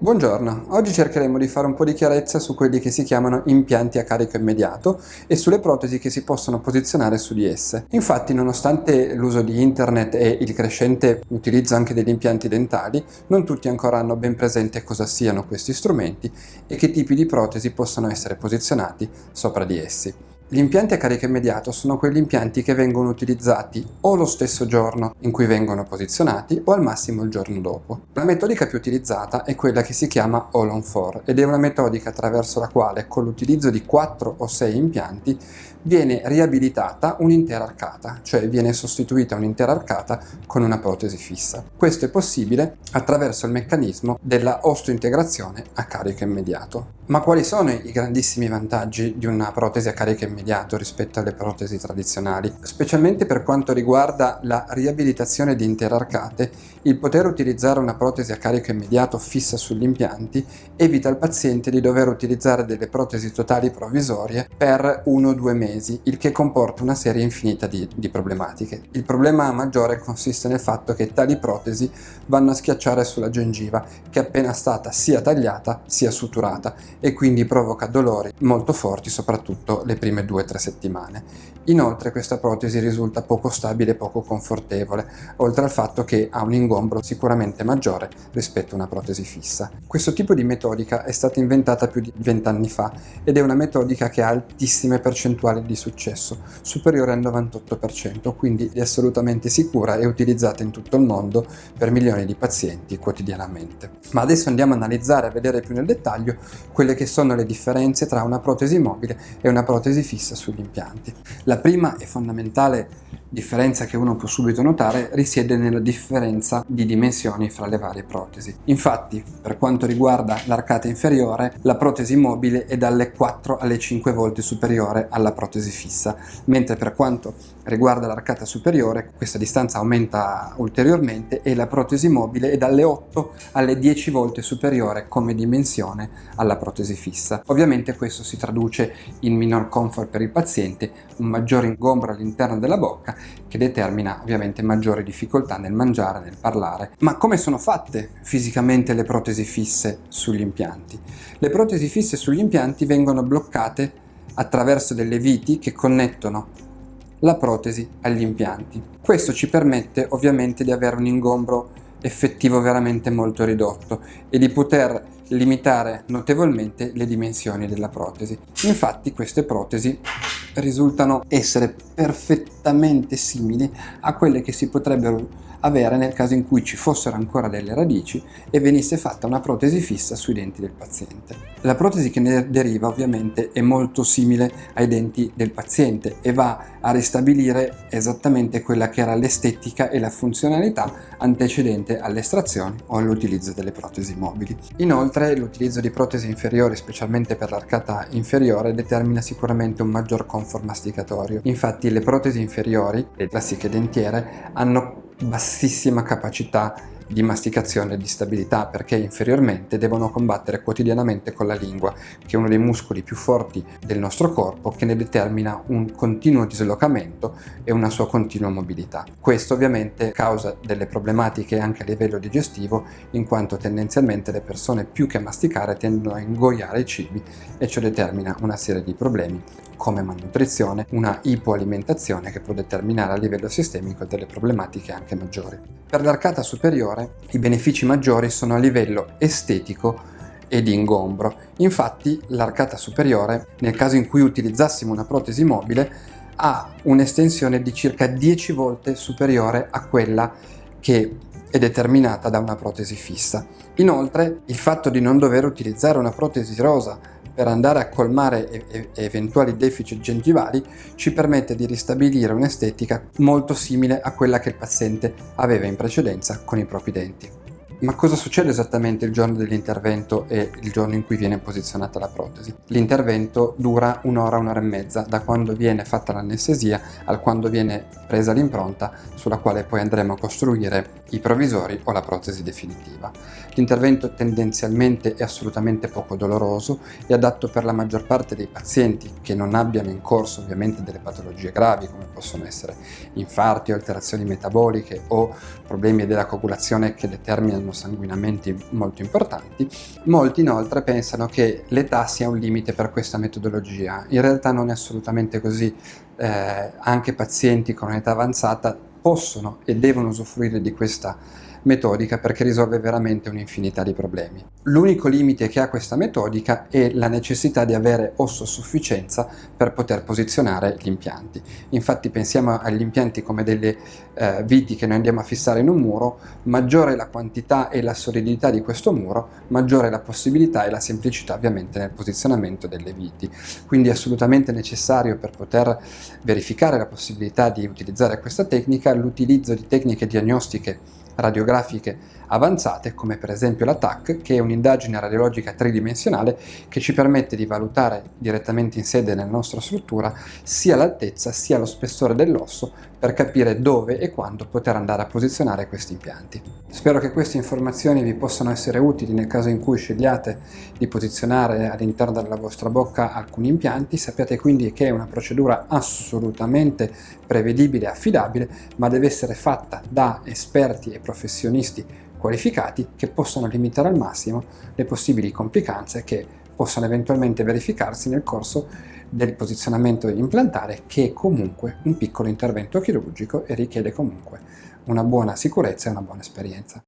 Buongiorno, oggi cercheremo di fare un po' di chiarezza su quelli che si chiamano impianti a carico immediato e sulle protesi che si possono posizionare su di esse. Infatti, nonostante l'uso di internet e il crescente utilizzo anche degli impianti dentali, non tutti ancora hanno ben presente cosa siano questi strumenti e che tipi di protesi possono essere posizionati sopra di essi. Gli impianti a carico immediato sono quegli impianti che vengono utilizzati o lo stesso giorno in cui vengono posizionati o al massimo il giorno dopo. La metodica più utilizzata è quella che si chiama All on 4 ed è una metodica attraverso la quale con l'utilizzo di 4 o 6 impianti viene riabilitata un'intera arcata, cioè viene sostituita un'intera arcata con una protesi fissa. Questo è possibile attraverso il meccanismo della osteointegrazione a carico immediato. Ma quali sono i grandissimi vantaggi di una protesi a carico immediato rispetto alle protesi tradizionali? Specialmente per quanto riguarda la riabilitazione di intere arcate, il poter utilizzare una protesi a carico immediato fissa sugli impianti evita al paziente di dover utilizzare delle protesi totali provvisorie per uno o due mesi, il che comporta una serie infinita di, di problematiche. Il problema maggiore consiste nel fatto che tali protesi vanno a schiacciare sulla gengiva, che è appena stata sia tagliata sia suturata e quindi provoca dolori molto forti soprattutto le prime 2-3 settimane. Inoltre questa protesi risulta poco stabile e poco confortevole, oltre al fatto che ha un ingombro sicuramente maggiore rispetto a una protesi fissa. Questo tipo di metodica è stata inventata più di 20 anni fa ed è una metodica che ha altissime percentuali di successo, superiore al 98%, quindi è assolutamente sicura e utilizzata in tutto il mondo per milioni di pazienti quotidianamente. Ma adesso andiamo a analizzare e vedere più nel dettaglio quelle che sono le differenze tra una protesi mobile e una protesi fissa sugli impianti. La prima e fondamentale differenza che uno può subito notare risiede nella differenza di dimensioni fra le varie protesi. Infatti, per quanto riguarda l'arcata inferiore, la protesi mobile è dalle 4 alle 5 volte superiore alla protesi fissa, mentre per quanto riguarda l'arcata superiore, questa distanza aumenta ulteriormente e la protesi mobile è dalle 8 alle 10 volte superiore come dimensione alla protesi fissa. Ovviamente questo si traduce in minor comfort per il paziente, un maggiore ingombro all'interno della bocca che determina ovviamente maggiori difficoltà nel mangiare, nel parlare. Ma come sono fatte fisicamente le protesi fisse sugli impianti? Le protesi fisse sugli impianti vengono bloccate attraverso delle viti che connettono la protesi agli impianti. Questo ci permette ovviamente di avere un ingombro effettivo veramente molto ridotto e di poter limitare notevolmente le dimensioni della protesi. Infatti queste protesi risultano essere perfettamente simili a quelle che si potrebbero avere nel caso in cui ci fossero ancora delle radici e venisse fatta una protesi fissa sui denti del paziente. La protesi che ne deriva ovviamente è molto simile ai denti del paziente e va a ristabilire esattamente quella che era l'estetica e la funzionalità antecedente alle estrazioni o all'utilizzo delle protesi mobili. Inoltre l'utilizzo di protesi inferiori, specialmente per l'arcata inferiore, determina sicuramente un maggior comfort masticatorio. Infatti le protesi inferiori, le classiche dentiere, hanno bassissima capacità di masticazione e di stabilità perché inferiormente devono combattere quotidianamente con la lingua che è uno dei muscoli più forti del nostro corpo che ne determina un continuo dislocamento e una sua continua mobilità. Questo ovviamente causa delle problematiche anche a livello digestivo in quanto tendenzialmente le persone più che masticare tendono a ingoiare i cibi e ciò determina una serie di problemi come malnutrizione, una ipoalimentazione che può determinare a livello sistemico delle problematiche anche maggiori. Per l'arcata superiore i benefici maggiori sono a livello estetico e di ingombro. Infatti l'arcata superiore, nel caso in cui utilizzassimo una protesi mobile, ha un'estensione di circa 10 volte superiore a quella che è determinata da una protesi fissa. Inoltre, il fatto di non dover utilizzare una protesi rosa per andare a colmare eventuali deficit gengivali ci permette di ristabilire un'estetica molto simile a quella che il paziente aveva in precedenza con i propri denti. Ma cosa succede esattamente il giorno dell'intervento e il giorno in cui viene posizionata la protesi? L'intervento dura un'ora, un'ora e mezza, da quando viene fatta l'anestesia al quando viene presa l'impronta sulla quale poi andremo a costruire i provvisori o la protesi definitiva. L'intervento tendenzialmente è assolutamente poco doloroso e adatto per la maggior parte dei pazienti che non abbiano in corso ovviamente delle patologie gravi come possono essere infarti alterazioni metaboliche o problemi della coagulazione che determinano sanguinamenti molto importanti. Molti inoltre pensano che l'età sia un limite per questa metodologia, in realtà non è assolutamente così, eh, anche pazienti con un'età avanzata possono e devono usufruire di questa metodica perché risolve veramente un'infinità di problemi. L'unico limite che ha questa metodica è la necessità di avere osso per poter posizionare gli impianti. Infatti pensiamo agli impianti come delle eh, viti che noi andiamo a fissare in un muro, maggiore la quantità e la solidità di questo muro, maggiore la possibilità e la semplicità ovviamente nel posizionamento delle viti. Quindi è assolutamente necessario per poter verificare la possibilità di utilizzare questa tecnica l'utilizzo di tecniche diagnostiche radiografiche avanzate come per esempio la TAC che è un'indagine radiologica tridimensionale che ci permette di valutare direttamente in sede nella nostra struttura sia l'altezza sia lo spessore dell'osso per capire dove e quando poter andare a posizionare questi impianti. Spero che queste informazioni vi possano essere utili nel caso in cui scegliate di posizionare all'interno della vostra bocca alcuni impianti, sappiate quindi che è una procedura assolutamente prevedibile e affidabile ma deve essere fatta da esperti e professionisti qualificati che possano limitare al massimo le possibili complicanze che possano eventualmente verificarsi nel corso del posizionamento implantare che è comunque un piccolo intervento chirurgico e richiede comunque una buona sicurezza e una buona esperienza.